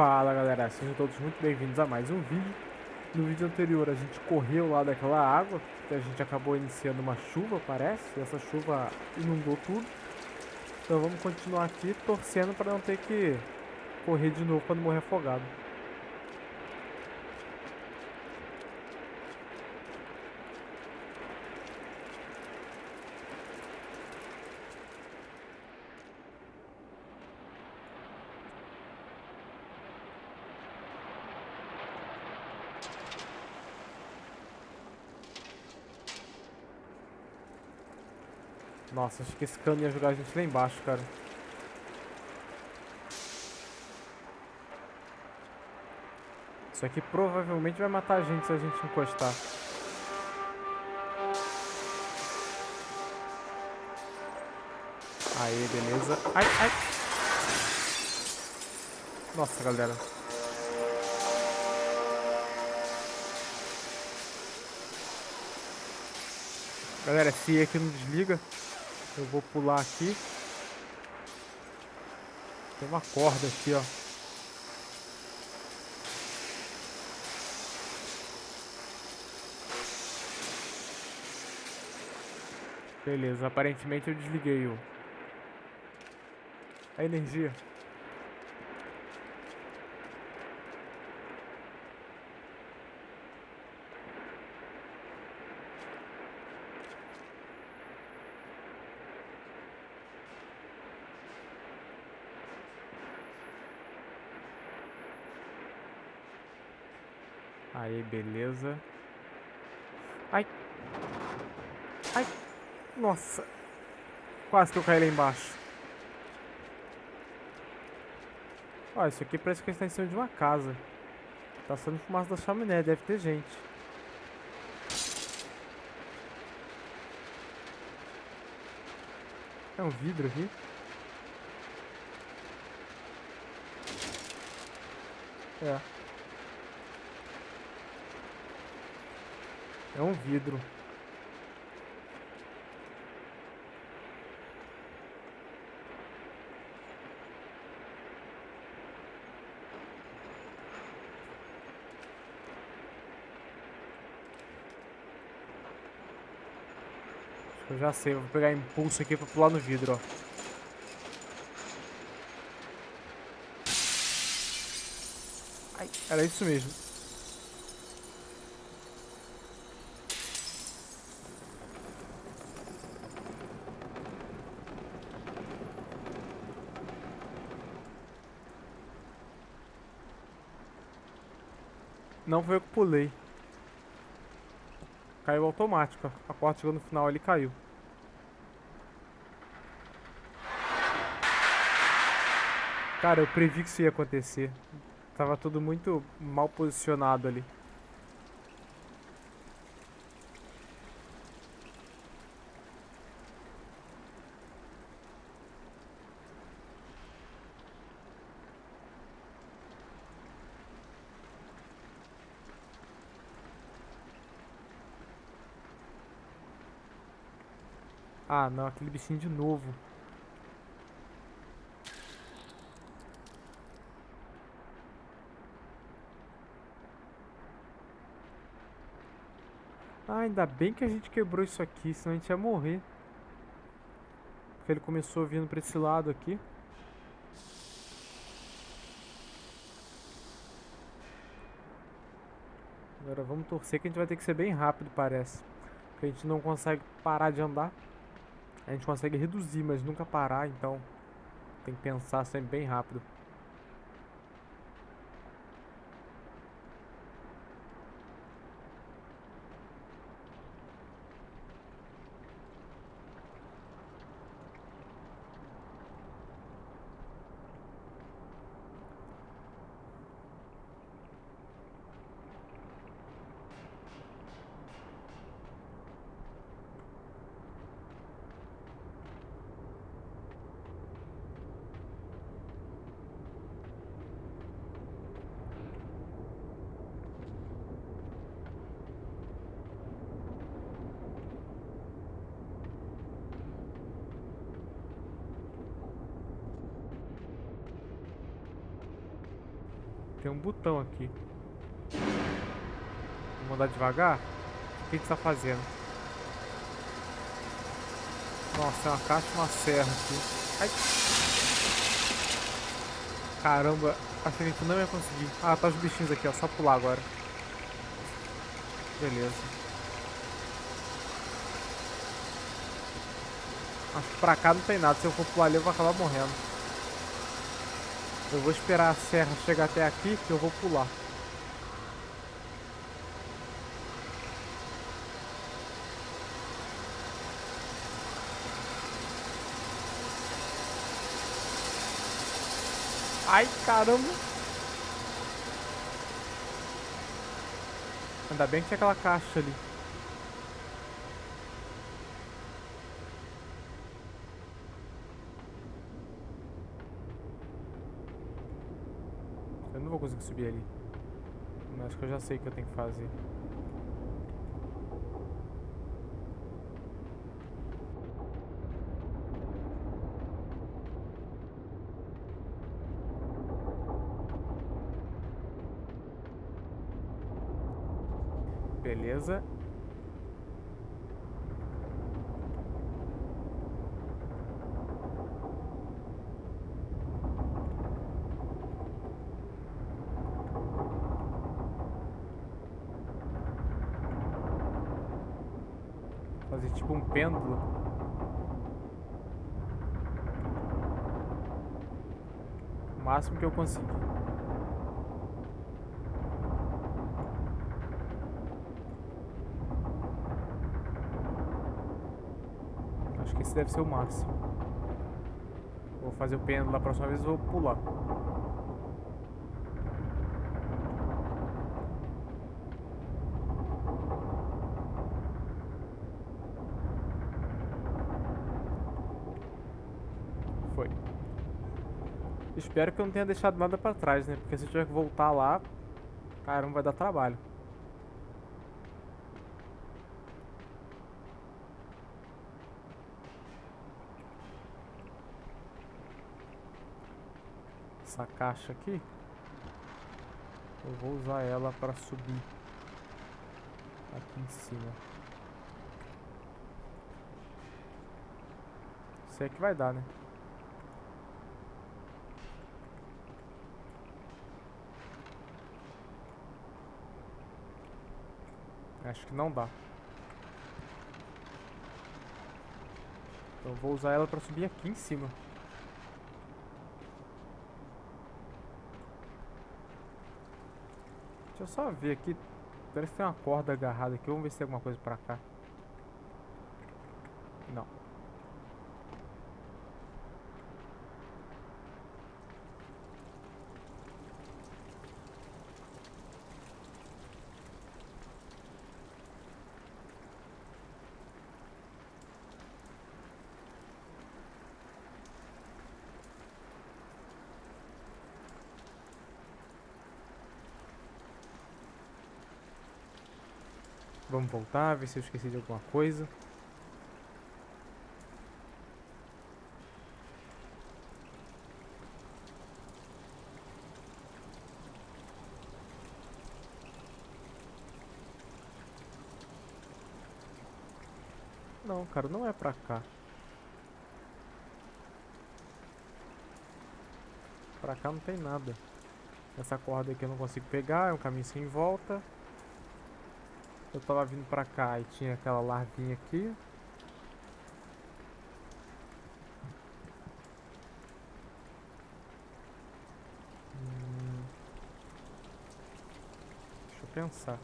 Fala galera, sejam todos muito bem-vindos a mais um vídeo. No vídeo anterior a gente correu lá daquela água, a gente acabou iniciando uma chuva, parece, e essa chuva inundou tudo. Então vamos continuar aqui torcendo para não ter que correr de novo quando morrer afogado. Nossa, acho que esse cano ia jogar a gente lá embaixo, cara. Isso aqui provavelmente vai matar a gente se a gente encostar. Aí, beleza. Ai, ai. Nossa, galera. Galera, se aqui não desliga, eu vou pular aqui. Tem uma corda aqui, ó. Beleza, aparentemente eu desliguei o... A energia. Beleza. Ai. Ai. Nossa. Quase que eu caí lá embaixo. Ó, isso aqui parece que está em cima de uma casa. Tá saindo fumaça da chaminé, deve ter gente. É um vidro aqui. É. É um vidro. Eu já sei, vou pegar impulso aqui pra pular no vidro, ó. Ai, era isso mesmo. Não foi eu que pulei. Caiu automático. A porta chegou no final, ele caiu. Cara, eu previ que isso ia acontecer. Tava tudo muito mal posicionado ali. Ah, não, aquele bichinho de novo. Ah, ainda bem que a gente quebrou isso aqui, senão a gente ia morrer. Porque ele começou vindo pra esse lado aqui. Agora vamos torcer que a gente vai ter que ser bem rápido, parece. Porque a gente não consegue parar de andar. A gente consegue reduzir, mas nunca parar, então tem que pensar sempre bem rápido. Tem um botão aqui. Vou mandar devagar? O que que tá fazendo? Nossa, é uma caixa e uma serra aqui. Ai. Caramba, acho que a gente não ia conseguir. Ah, tá os bichinhos aqui, ó. Só pular agora. Beleza. Acho que pra cá não tem nada. Se eu for pular ali, eu vou acabar morrendo. Eu vou esperar a serra chegar até aqui, que eu vou pular. Ai, caramba. Ainda bem que tinha aquela caixa ali. Vou conseguir subir ali. Mas acho que eu já sei o que eu tenho que fazer. Beleza. Fazer tipo um pêndulo. O máximo que eu consigo. Acho que esse deve ser o máximo. Vou fazer o pêndulo da próxima vez, vou pular. Foi. Espero que eu não tenha deixado nada pra trás, né? Porque se eu tiver que voltar lá, caramba, vai dar trabalho. Essa caixa aqui, eu vou usar ela para subir aqui em cima. Sei que vai dar, né? Acho que não dá. Então vou usar ela para subir aqui em cima. Deixa eu só ver aqui. Parece que tem uma corda agarrada aqui. Vamos ver se tem alguma coisa pra cá. Não. Vamos voltar, ver se eu esqueci de alguma coisa. Não, cara, não é pra cá. Pra cá não tem nada. Essa corda aqui eu não consigo pegar, é um caminho sem volta. Eu tava vindo pra cá e tinha aquela larvinha aqui. Hum. Deixa eu pensar.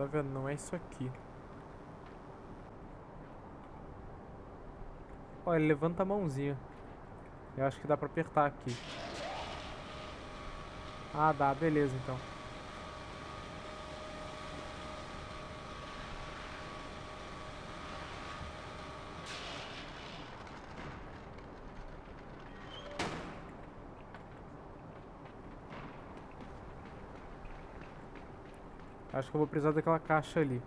Tá vendo? Não é isso aqui. Ó, ele levanta a mãozinha. Eu acho que dá pra apertar aqui. Ah, dá. Beleza, então. Acho que eu vou precisar daquela caixa ali.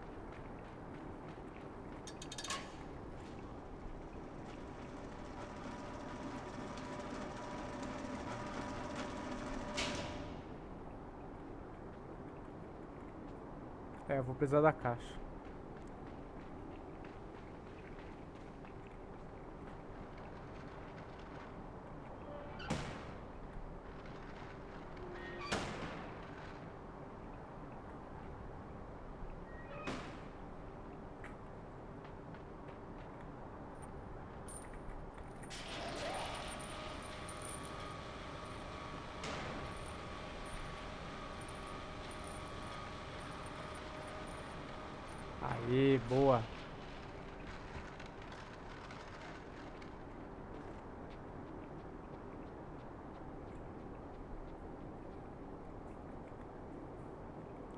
É, vou precisar da caixa. Boa.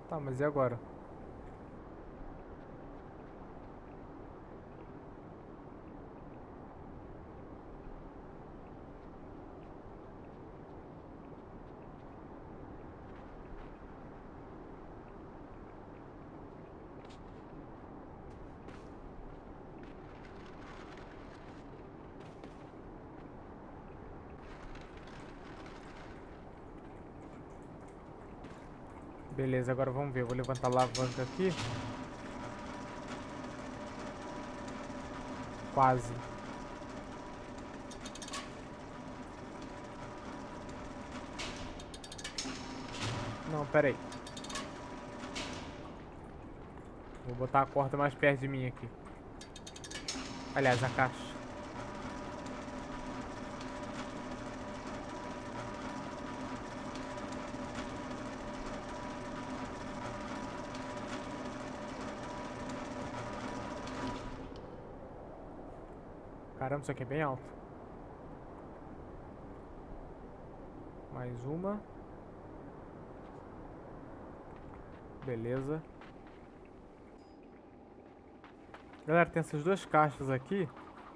Tá, mas e agora? Beleza, agora vamos ver. Vou levantar a alavanca aqui. Quase. Não, pera aí. Vou botar a corda mais perto de mim aqui. Aliás, a caixa. Caramba, isso aqui é bem alto. Mais uma. Beleza. Galera, tem essas duas caixas aqui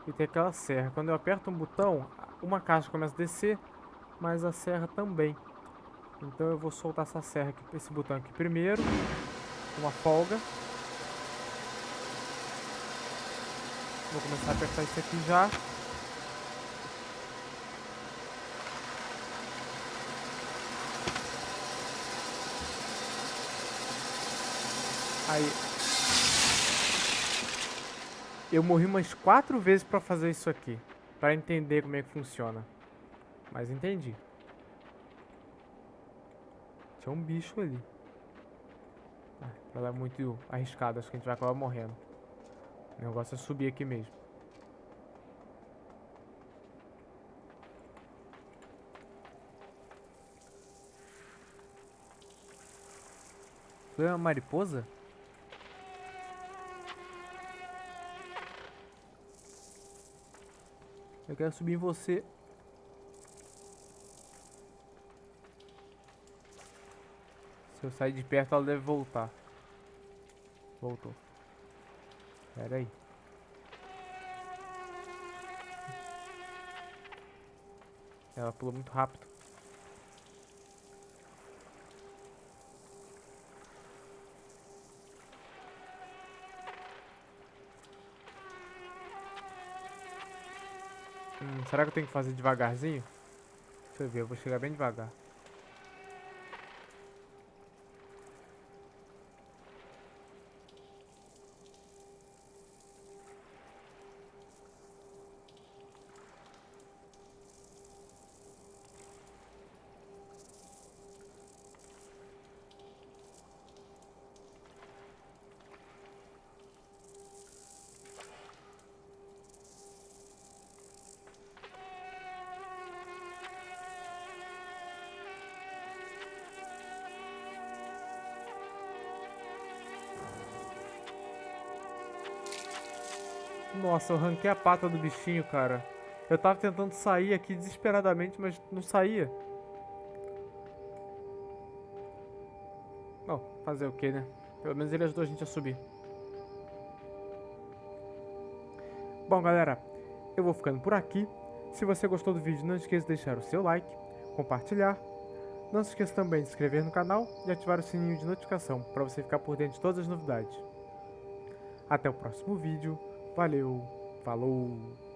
e tem aquela serra. Quando eu aperto um botão, uma caixa começa a descer, mas a serra também. Então eu vou soltar essa serra aqui, esse botão aqui primeiro, uma folga. Vou começar a apertar isso aqui já. Aí. Eu morri umas quatro vezes pra fazer isso aqui. Pra entender como é que funciona. Mas entendi. Tinha um bicho ali. Ah, ela é muito arriscada, acho que a gente vai acabar morrendo. O negócio é subir aqui mesmo. Foi uma mariposa? Eu quero subir em você. Se eu sair de perto, ela deve voltar. Voltou. Pera aí. Ela pulou muito rápido. Hum, será que eu tenho que fazer devagarzinho? Deixa eu ver, eu vou chegar bem devagar. Nossa, eu arranquei a pata do bichinho, cara. Eu tava tentando sair aqui desesperadamente, mas não saía. Bom, fazer o que, né? Pelo menos ele ajudou a gente a subir. Bom, galera, eu vou ficando por aqui. Se você gostou do vídeo, não esqueça de deixar o seu like, compartilhar. Não se esqueça também de se inscrever no canal e ativar o sininho de notificação para você ficar por dentro de todas as novidades. Até o próximo vídeo. Valeu, falou!